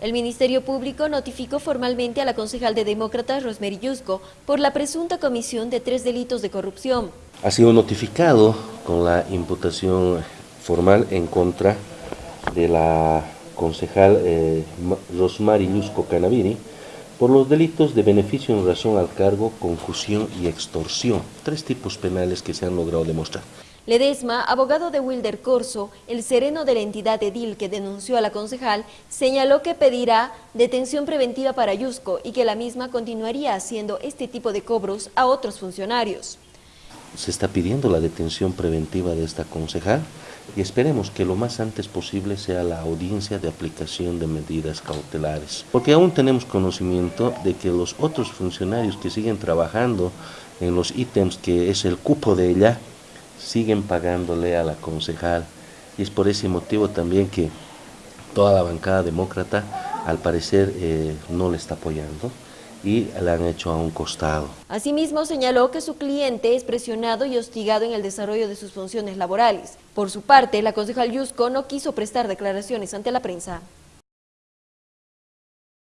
El Ministerio Público notificó formalmente a la concejal de Demócratas, Rosemary Yusco, por la presunta comisión de tres delitos de corrupción. Ha sido notificado con la imputación formal en contra de la concejal eh, Rosemary Yusco Canaviri por los delitos de beneficio en relación al cargo, confusión y extorsión. Tres tipos penales que se han logrado demostrar. Ledesma, abogado de Wilder Corso, el sereno de la entidad Edil que denunció a la concejal, señaló que pedirá detención preventiva para Yusco y que la misma continuaría haciendo este tipo de cobros a otros funcionarios. Se está pidiendo la detención preventiva de esta concejal y esperemos que lo más antes posible sea la audiencia de aplicación de medidas cautelares. Porque aún tenemos conocimiento de que los otros funcionarios que siguen trabajando en los ítems que es el cupo de ella, siguen pagándole a la concejal y es por ese motivo también que toda la bancada demócrata al parecer eh, no le está apoyando y la han hecho a un costado. Asimismo señaló que su cliente es presionado y hostigado en el desarrollo de sus funciones laborales. Por su parte, la concejal Yusco no quiso prestar declaraciones ante la prensa.